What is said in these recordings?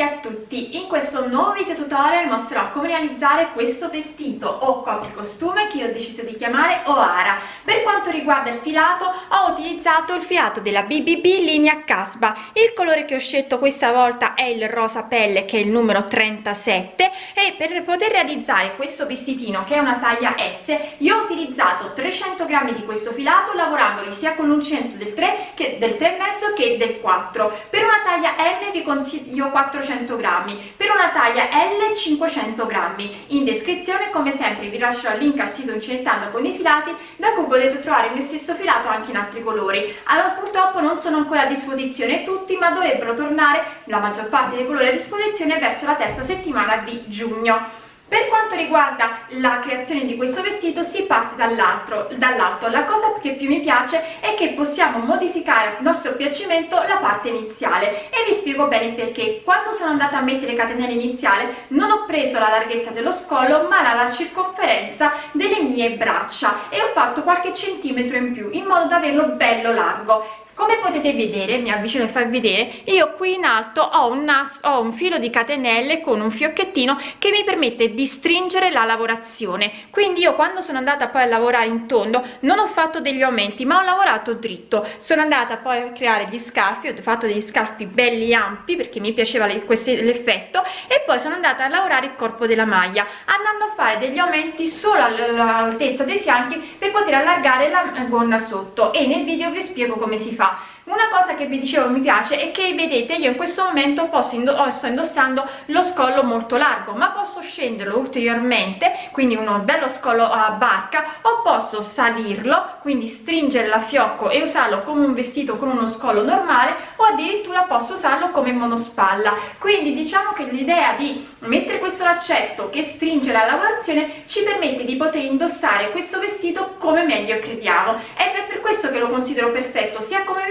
Buondì a tutti! In questo nuovo video tutorial mostrerò come realizzare questo vestito o copricostume che io ho deciso di chiamare Oara. Per quanto riguarda il filato ho utilizzato il filato della BBB linea Casba. Il colore che ho scelto questa volta è il rosa pelle che è il numero 37 e per poter realizzare questo vestitino che è una taglia S io ho utilizzato 300 grammi di questo filato lavorandoli sia con l'uncinetto del 3 che del 3,5 che del 4. Per una taglia M vi consiglio 400 grammi per una taglia L 500 grammi. In descrizione come sempre vi lascio il link al sito Incentando con i filati da cui potete trovare il mio stesso filato anche in altri colori. Allora purtroppo non sono ancora a disposizione tutti ma dovrebbero tornare la maggior parte dei colori a disposizione verso la terza settimana di giugno per quanto riguarda la creazione di questo vestito si parte dall'alto. La cosa che più mi piace è che possiamo modificare a nostro piacimento la parte iniziale. E vi spiego bene perché. Quando sono andata a mettere catenelle iniziale non ho preso la larghezza dello scollo ma la, la circonferenza delle mie braccia. E ho fatto qualche centimetro in più in modo da averlo bello largo come potete vedere mi avvicino a farvi vedere io qui in alto ho un, nas ho un filo di catenelle con un fiocchettino che mi permette di stringere la lavorazione. Quindi io quando sono andata poi a lavorare in tondo non ho fatto degli aumenti ma ho lavorato dritto. Sono andata poi a creare gli scarfi ho fatto degli scarfi belli ampi perché mi piaceva l'effetto e poi sono andata a lavorare il corpo della maglia andando a fare degli aumenti solo all'altezza dei fianchi per poter allargare la gonna sotto. E nel video vi spiego come si fa lá. Una cosa che vi dicevo mi piace è che vedete io in questo momento posso indo oh, sto indossando lo scollo molto largo ma posso scenderlo ulteriormente quindi uno bello scollo a barca o posso salirlo quindi stringere la fiocco e usarlo come un vestito con uno scollo normale o addirittura posso usarlo come monospalla. Quindi diciamo che l'idea di mettere questo laccetto che stringe la lavorazione ci permette di poter indossare questo vestito come meglio crediamo. Ed è per questo che lo considero perfetto sia come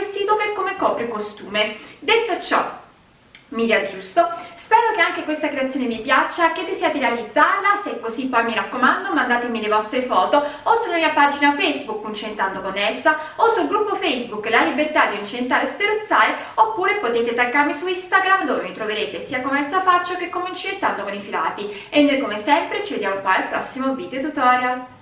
copre costume. Detto ciò mi riaggiusto. Spero che anche questa creazione vi piaccia che desiate realizzarla. Se è così poi mi raccomando mandatemi le vostre foto o sulla mia pagina facebook Uncentando con Elsa o sul gruppo facebook La Libertà di Uncentare e Speruzzare oppure potete taggarmi su Instagram dove mi troverete sia come Elsa Faccio che come Uncentando con i filati. E noi come sempre ci vediamo poi al prossimo video tutorial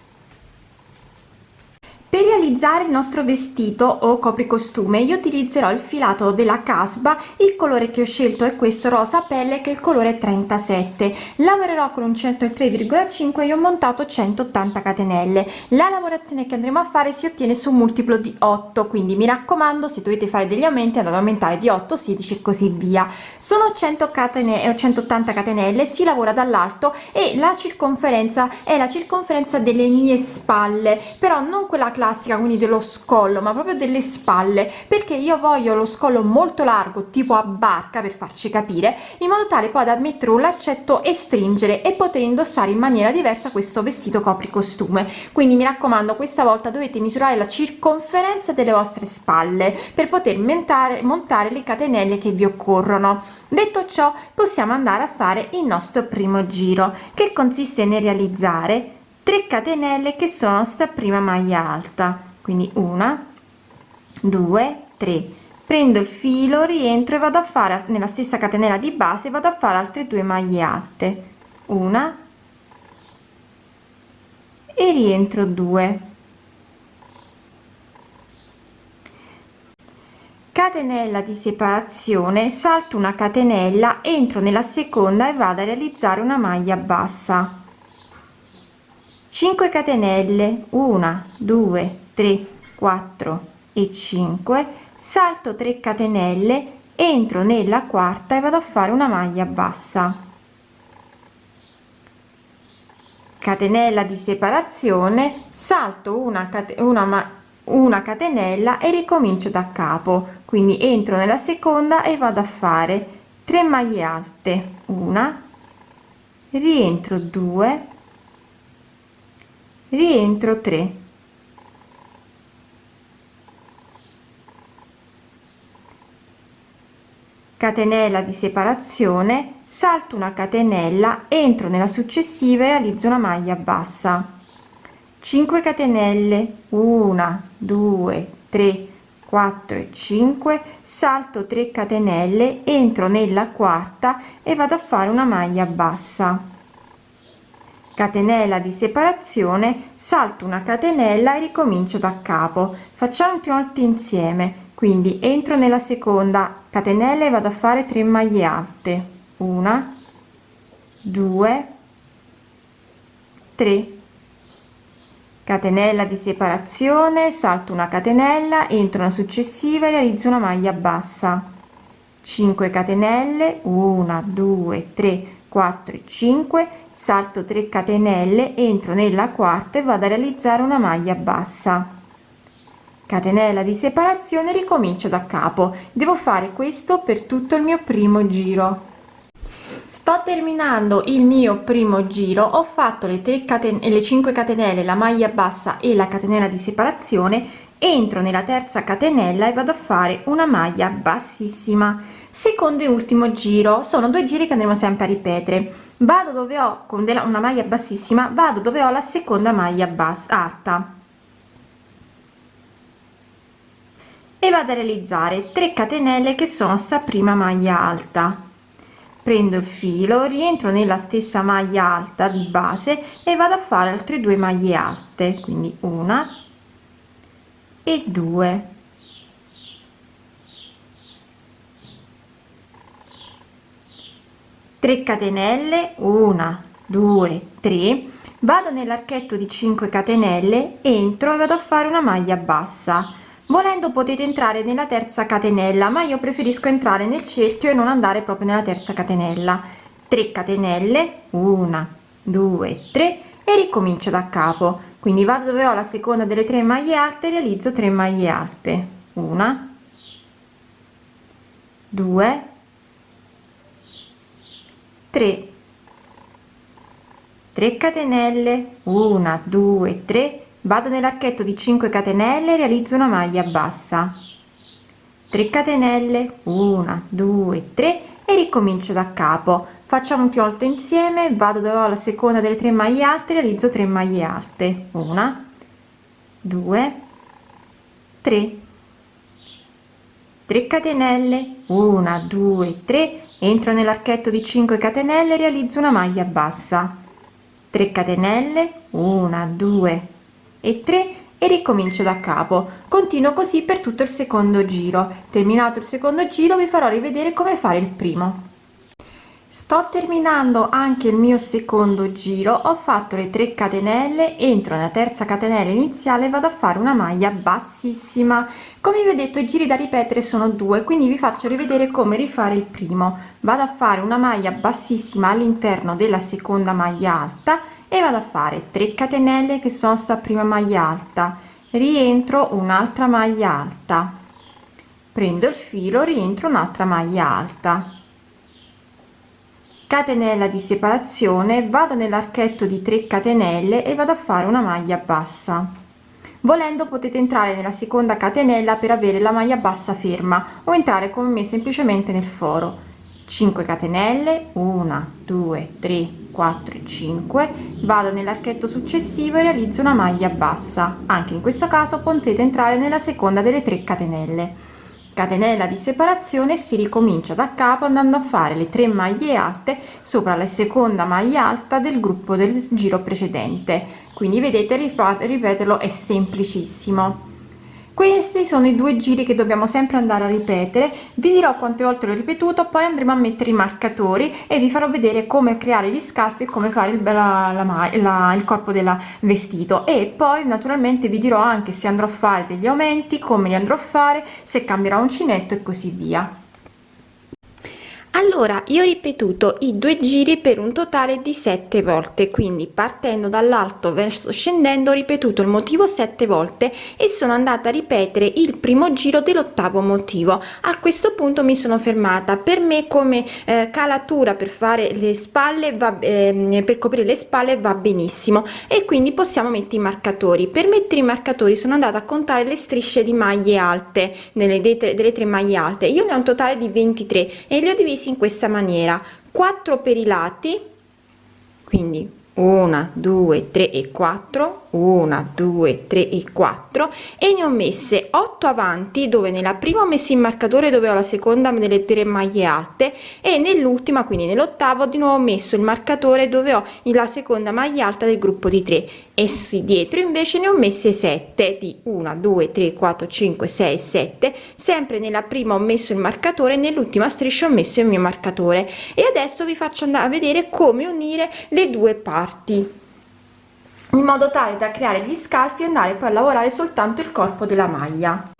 per realizzare il nostro vestito o copricostume io utilizzerò il filato della casba. Il colore che ho scelto è questo rosa pelle che è il colore 37 lavorerò con un 103,5 e ho montato 180 catenelle. La lavorazione che andremo a fare si ottiene su un multiplo di 8 quindi mi raccomando se dovete fare degli aumenti andate ad aumentare di 8 16 e così via. Sono 100 catenelle 180 catenelle si lavora dall'alto e la circonferenza è la circonferenza delle mie spalle però non quella classica quindi dello scollo ma proprio delle spalle perché io voglio lo scollo molto largo tipo a barca per farci capire in modo tale poi da mettere un laccetto e stringere e poter indossare in maniera diversa questo vestito copri costume quindi mi raccomando questa volta dovete misurare la circonferenza delle vostre spalle per poter montare montare le catenelle che vi occorrono. Detto ciò possiamo andare a fare il nostro primo giro che consiste nel realizzare 3 catenelle che sono sta prima maglia alta quindi una due tre. Prendo il filo rientro e vado a fare nella stessa catenella di base vado a fare altre due maglie alte. Una e rientro 2 catenella di separazione salto una catenella entro nella seconda e vado a realizzare una maglia bassa 5 catenelle 1 2 3 4 e 5 salto 3 catenelle entro nella quarta e vado a fare una maglia bassa. Catenella di separazione salto una una una catenella e ricomincio da capo. Quindi entro nella seconda e vado a fare 3 maglie alte una rientro 2 rientro 3 catenella di separazione salto una catenella entro nella successiva e realizzo una maglia bassa. 5 catenelle 1 2 3 4 e 5 salto 3 catenelle entro nella quarta e vado a fare una maglia bassa catenella di separazione salto una catenella e ricomincio da capo. Facciamo tutti insieme. Quindi entro nella seconda catenella e vado a fare 3 maglie alte. Una 2 3 catenella di separazione salto una catenella entro una successiva e realizzo una maglia bassa. 5 catenelle 1 2 3 4 5 salto 3 catenelle entro nella quarta e vado a realizzare una maglia bassa. Catenella di separazione ricomincio da capo. Devo fare questo per tutto il mio primo giro. Sto terminando il mio primo giro. Ho fatto le 3 catenelle le 5 catenelle la maglia bassa e la catenella di separazione. Entro nella terza catenella e vado a fare una maglia bassissima secondo e ultimo giro. Sono due giri che andremo sempre a ripetere. Vado dove ho con della, una maglia bassissima vado dove ho la seconda maglia bassa alta. E vado a realizzare 3 catenelle che sono sta prima maglia alta. Prendo il filo rientro nella stessa maglia alta di base e vado a fare altre due maglie alte. Quindi una e due tre catenelle una due tre vado nell'archetto di 5 catenelle entro e vado a fare una maglia bassa. Volendo potete entrare nella terza catenella ma io preferisco entrare nel cerchio e non andare proprio nella terza catenella. 3 catenelle 1 2 3 e ricomincio da capo. Quindi vado dove ho la seconda delle tre maglie alte realizzo 3 maglie alte. Una 2 3 3 catenelle 1 2 3 vado nell'archetto di 5 catenelle realizzo una maglia bassa. 3 catenelle 1 2 3 e ricomincio da capo. Facciamo un volte insieme vado dove la seconda delle tre maglie alte realizzo 3 maglie alte. Una 2 3 3 catenelle 1 2 3 entro nell'archetto di 5 catenelle realizzo una maglia bassa. 3 catenelle 1 2 e 3 e ricomincio da capo. Continuo così per tutto il secondo giro. Terminato il secondo giro vi farò rivedere come fare il primo sto terminando anche il mio secondo giro ho fatto le 3 catenelle entro nella terza catenella iniziale vado a fare una maglia bassissima. Come vi ho detto i giri da ripetere sono due quindi vi faccio rivedere come rifare il primo. Vado a fare una maglia bassissima all'interno della seconda maglia alta e vado a fare 3 catenelle che sono sta prima maglia alta. Rientro un'altra maglia alta. Prendo il filo rientro un'altra maglia alta catenella di separazione vado nell'archetto di 3 catenelle e vado a fare una maglia bassa. Volendo potete entrare nella seconda catenella per avere la maglia bassa ferma o entrare come me semplicemente nel foro. 5 catenelle 1 2 3 4 5 vado nell'archetto successivo e realizzo una maglia bassa. Anche in questo caso potete entrare nella seconda delle 3 catenelle catenella di separazione si ricomincia da capo andando a fare le 3 maglie alte sopra la seconda maglia alta del gruppo del giro precedente. Quindi vedete ripeterlo è semplicissimo questi sono i due giri che dobbiamo sempre andare a ripetere. Vi dirò quante volte l'ho ripetuto poi andremo a mettere i marcatori e vi farò vedere come creare gli scalfi e come fare il, la, la, la, il corpo del vestito. E poi naturalmente vi dirò anche se andrò a fare degli aumenti come li andrò a fare se cambierà uncinetto e così via allora io ho ripetuto i due giri per un totale di sette volte quindi partendo dall'alto verso scendendo ho ripetuto il motivo sette volte e sono andata a ripetere il primo giro dell'ottavo motivo. A questo punto mi sono fermata. Per me come eh, calatura per fare le spalle va eh, per coprire le spalle va benissimo e quindi possiamo mettere i marcatori. Per mettere i marcatori sono andata a contare le strisce di maglie alte nelle delle tre maglie alte. Io ne ho un totale di 23 e li ho divisi in questa maniera. 4 per i lati quindi 1 2 3 e 4 1 2 3 e 4 e ne ho messe mettere 8 avanti dove nella prima ho messo il marcatore dove ho la seconda delle tre maglie alte. E nell'ultima quindi nell'ottavo di nuovo ho messo il marcatore dove ho la seconda maglia alta del gruppo di 3 e sì, dietro invece ne ho messe 7 di 1 2 3 4 5 6 7 sempre nella prima ho messo il marcatore nell'ultima striscia ho messo il mio marcatore. E adesso vi faccio andare a vedere come unire le due parti in modo tale da creare gli scalfi e andare poi a lavorare soltanto il corpo della maglia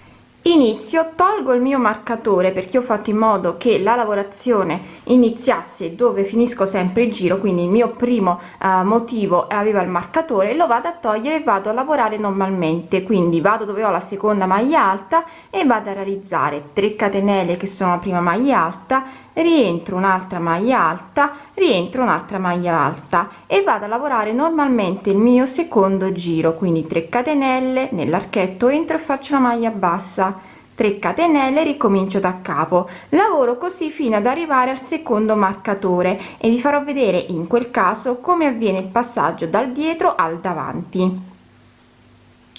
inizio tolgo il mio marcatore perché ho fatto in modo che la lavorazione iniziasse dove finisco sempre il giro quindi il mio primo uh, motivo aveva il marcatore lo vado a togliere e vado a lavorare normalmente. Quindi vado dove ho la seconda maglia alta e vado a realizzare 3 catenelle che sono la prima maglia alta rientro un'altra maglia alta rientro un'altra maglia alta e vado a lavorare normalmente il mio secondo giro. Quindi 3 catenelle nell'archetto entro e faccio una maglia bassa 3 catenelle ricomincio da capo. Lavoro così fino ad arrivare al secondo marcatore e vi farò vedere in quel caso come avviene il passaggio dal dietro al davanti.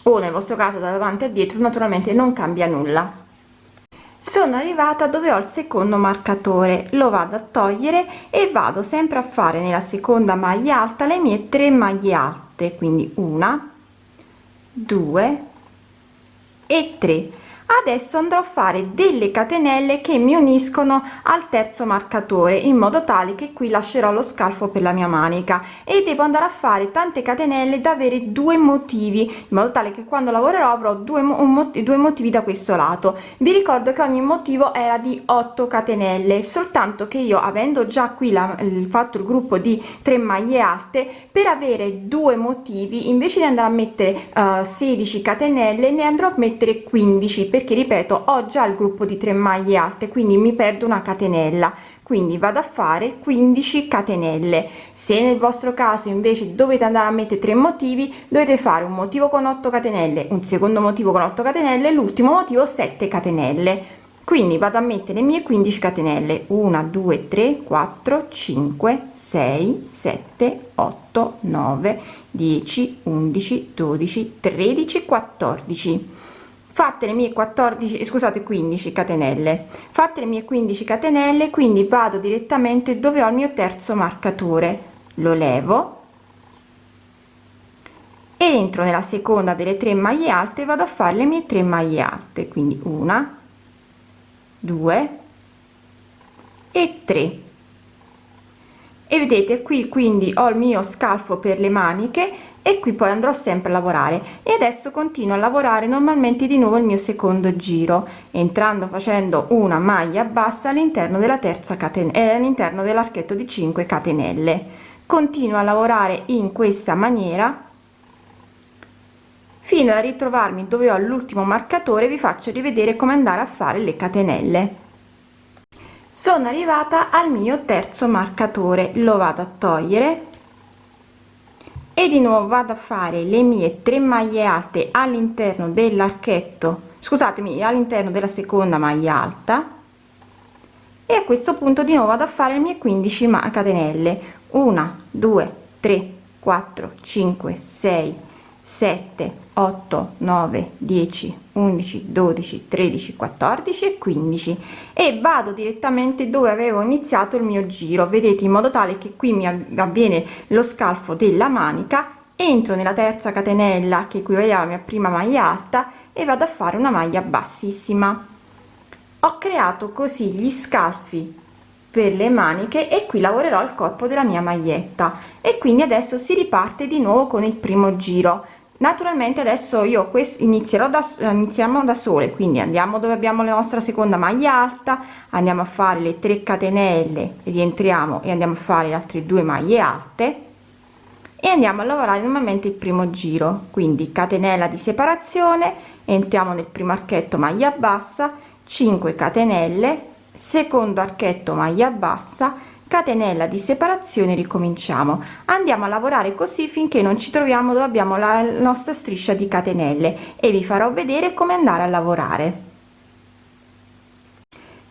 O nel vostro caso da davanti a dietro naturalmente non cambia nulla. Sono arrivata dove ho il secondo marcatore. Lo vado a togliere e vado sempre a fare nella seconda maglia alta le mie tre maglie alte quindi una due e 3 adesso andrò a fare delle catenelle che mi uniscono al terzo marcatore in modo tale che qui lascerò lo scalfo per la mia manica. E devo andare a fare tante catenelle da avere due motivi in modo tale che quando lavorerò avrò due, un, due motivi da questo lato. Vi ricordo che ogni motivo era di 8 catenelle soltanto che io avendo già qui la, fatto il gruppo di 3 maglie alte per avere due motivi invece di andare a mettere uh, 16 catenelle ne andrò a mettere 15 perché ripeto ho già il gruppo di 3 maglie alte quindi mi perdo una catenella. Quindi vado a fare 15 catenelle. Se nel vostro caso invece dovete andare a mettere tre motivi dovete fare un motivo con 8 catenelle un secondo motivo con 8 catenelle l'ultimo motivo 7 catenelle. Quindi vado a mettere le mie 15 catenelle. 1 2 3 4 5 6 7 8 9 10 11 12 13 14 fatte le mie 14 scusate 15 catenelle. Fatte le mie 15 catenelle quindi vado direttamente dove ho il mio terzo marcatore. Lo levo. Entro nella seconda delle tre maglie alte vado a fare le mie tre maglie alte quindi una due e tre e vedete qui quindi ho il mio scalfo per le maniche e qui poi andrò sempre a lavorare. E adesso continuo a lavorare normalmente di nuovo il mio secondo giro entrando facendo una maglia bassa all'interno della terza catenella eh, all'interno dell'archetto di 5 catenelle. Continuo a lavorare in questa maniera fino a ritrovarmi dove ho l'ultimo marcatore vi faccio rivedere come andare a fare le catenelle sono arrivata al mio terzo marcatore lo vado a togliere. E di nuovo vado a fare le mie 3 maglie alte all'interno dell'archetto scusatemi all'interno della seconda maglia alta. E a questo punto di nuovo vado a fare le mie 15 catenelle. 1 2 3 4 5 6 7 8 9 10 11 12 13 14 e 15 e vado direttamente dove avevo iniziato il mio giro. Vedete in modo tale che qui mi avviene lo scalfo della manica entro nella terza catenella che equivaleva alla mia prima maglia alta e vado a fare una maglia bassissima. Ho creato così gli scalfi per le maniche e qui lavorerò il corpo della mia maglietta. E quindi adesso si riparte di nuovo con il primo giro naturalmente adesso io questo inizierò da iniziamo da sole quindi andiamo dove abbiamo la nostra seconda maglia alta andiamo a fare le 3 catenelle rientriamo e andiamo a fare le altre due maglie alte e andiamo a lavorare normalmente il primo giro. Quindi catenella di separazione entriamo nel primo archetto maglia bassa 5 catenelle secondo archetto maglia bassa catenella di separazione ricominciamo. Andiamo a lavorare così finché non ci troviamo dove abbiamo la nostra striscia di catenelle e vi farò vedere come andare a lavorare.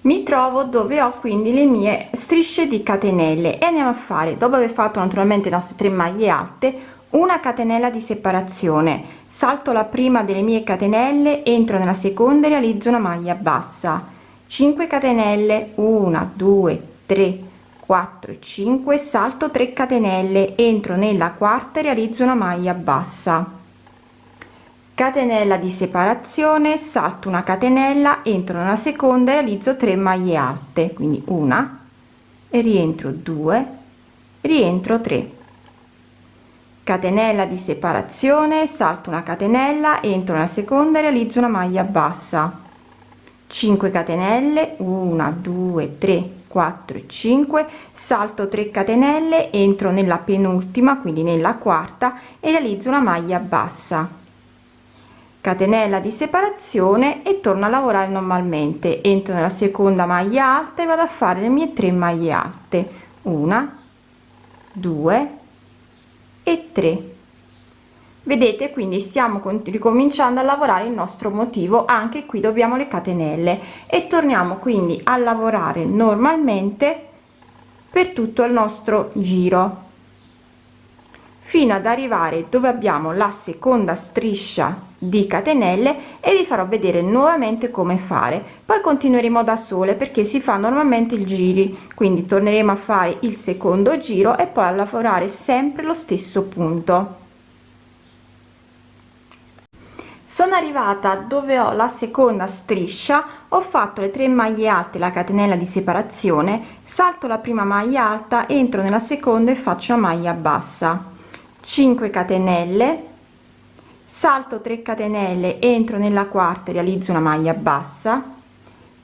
Mi trovo dove ho quindi le mie strisce di catenelle e andiamo a fare dopo aver fatto naturalmente le nostre tre maglie alte una catenella di separazione. Salto la prima delle mie catenelle entro nella seconda e realizzo una maglia bassa. 5 catenelle 1 2 3 4 5 salto 3 catenelle entro nella quarta e realizzo una maglia bassa. Catenella di separazione salto una catenella entro nella seconda e realizzo 3 maglie alte quindi una e rientro 2 rientro 3 catenella di separazione salto una catenella entro nella seconda e realizzo una maglia bassa. 5 catenelle 1 2 3 4 5 salto 3 catenelle entro nella penultima quindi nella quarta e realizzo una maglia bassa. Catenella di separazione e torno a lavorare normalmente. Entro nella seconda maglia alta e vado a fare le mie 3 maglie alte. Una due e 3 vedete quindi stiamo ricominciando a lavorare il nostro motivo anche qui dobbiamo le catenelle. E torniamo quindi a lavorare normalmente per tutto il nostro giro. Fino ad arrivare dove abbiamo la seconda striscia di catenelle e vi farò vedere nuovamente come fare. Poi continueremo da sole perché si fa normalmente il giri quindi torneremo a fare il secondo giro e poi a lavorare sempre lo stesso punto sono arrivata dove ho la seconda striscia ho fatto le 3 maglie alte la catenella di separazione salto la prima maglia alta entro nella seconda e faccio una maglia bassa. 5 catenelle salto 3 catenelle entro nella quarta realizzo una maglia bassa.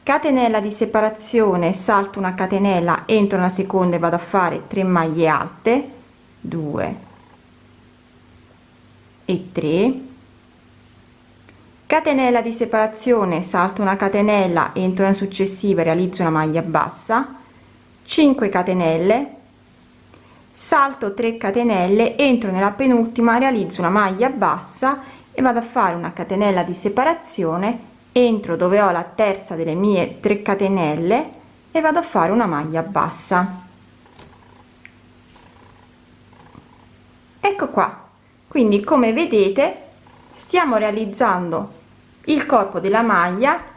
Catenella di separazione salto una catenella entro nella seconda e vado a fare 3 maglie alte. 2 e 3 catenella di separazione salto una catenella entro nella successiva realizzo una maglia bassa. 5 catenelle. Salto 3 catenelle entro nella penultima realizzo una maglia bassa e vado a fare una catenella di separazione entro dove ho la terza delle mie 3 catenelle e vado a fare una maglia bassa. Ecco qua. Quindi come vedete stiamo realizzando il corpo della maglia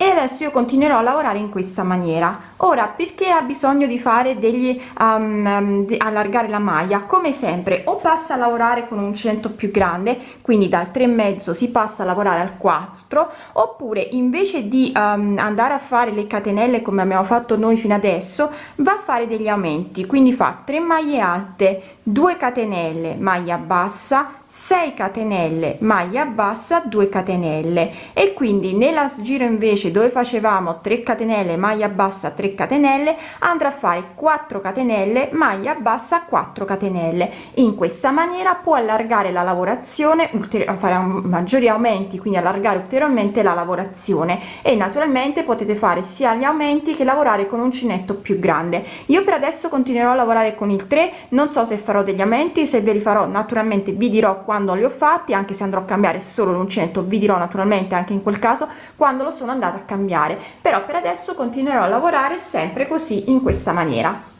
e adesso io continuerò a lavorare in questa maniera. Ora perché ha bisogno di fare degli um, di allargare la maglia? Come sempre o passa a lavorare con un centro più grande quindi dal 3 e mezzo si passa a lavorare al 4 oppure invece di um, andare a fare le catenelle come abbiamo fatto noi fino adesso va a fare degli aumenti. Quindi fa 3 maglie alte 2 catenelle maglia bassa 6 catenelle maglia bassa 2 catenelle. E quindi nella giro invece dove facevamo 3 catenelle maglia bassa 3 catenelle andrà a fare 4 catenelle maglia bassa 4 catenelle. In questa maniera può allargare la lavorazione fare maggiori aumenti quindi allargare ulteriormente la lavorazione. E naturalmente potete fare sia gli aumenti che lavorare con uncinetto più grande. Io per adesso continuerò a lavorare con il 3 non so se farò degli aumenti se ve li farò naturalmente vi dirò quando li ho fatti anche se andrò a cambiare solo l'uncinetto vi dirò naturalmente anche in quel caso quando lo sono andata a cambiare. Però per adesso continuerò a lavorare sempre così in questa maniera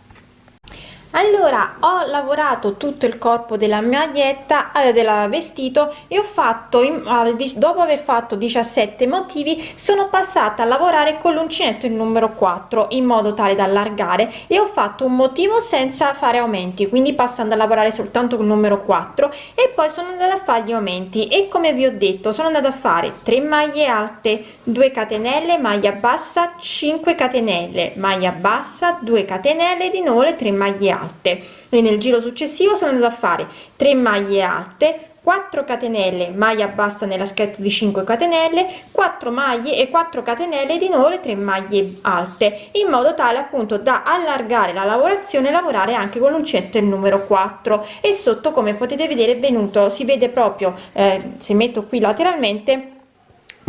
allora ho lavorato tutto il corpo della maglietta eh, della vestito e ho fatto dopo aver fatto 17 motivi sono passata a lavorare con l'uncinetto il numero 4 in modo tale da allargare e ho fatto un motivo senza fare aumenti quindi passando a lavorare soltanto con il numero 4 e poi sono andata a fare gli aumenti e come vi ho detto sono andata a fare 3 maglie alte 2 catenelle maglia bassa 5 catenelle maglia bassa 2 catenelle di nuovo le 3 maglie alte alte. E nel giro successivo sono andata a fare 3 maglie alte 4 catenelle maglia bassa nell'archetto di 5 catenelle 4 maglie e 4 catenelle di nuovo le 3 maglie alte in modo tale appunto da allargare la lavorazione lavorare anche con l'uncinetto il numero 4 e sotto come potete vedere è venuto si vede proprio eh, se metto qui lateralmente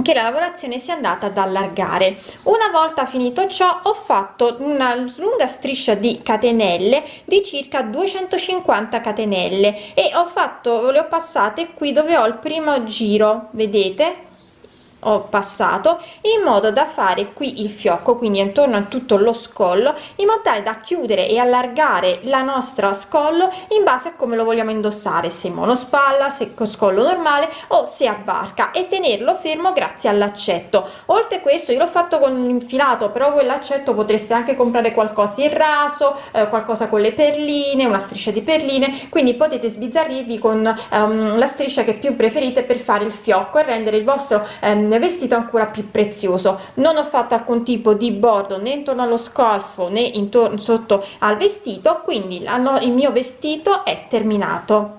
che la lavorazione sia andata ad allargare. Una volta finito ciò ho fatto una lunga striscia di catenelle di circa 250 catenelle e ho fatto le ho passate qui dove ho il primo giro vedete ho passato in modo da fare qui il fiocco quindi intorno a tutto lo scollo in modo tale da chiudere e allargare la nostra scollo in base a come lo vogliamo indossare se monospalla se con scollo normale o se a barca e tenerlo fermo grazie all'accetto. Oltre questo io l'ho fatto con l'infilato però quell'accetto potreste anche comprare qualcosa in raso eh, qualcosa con le perline una striscia di perline quindi potete sbizzarrirvi con um, la striscia che più preferite per fare il fiocco e rendere il vostro um, vestito ancora più prezioso. Non ho fatto alcun tipo di bordo né intorno allo scalfo né intorno sotto al vestito quindi il mio vestito è terminato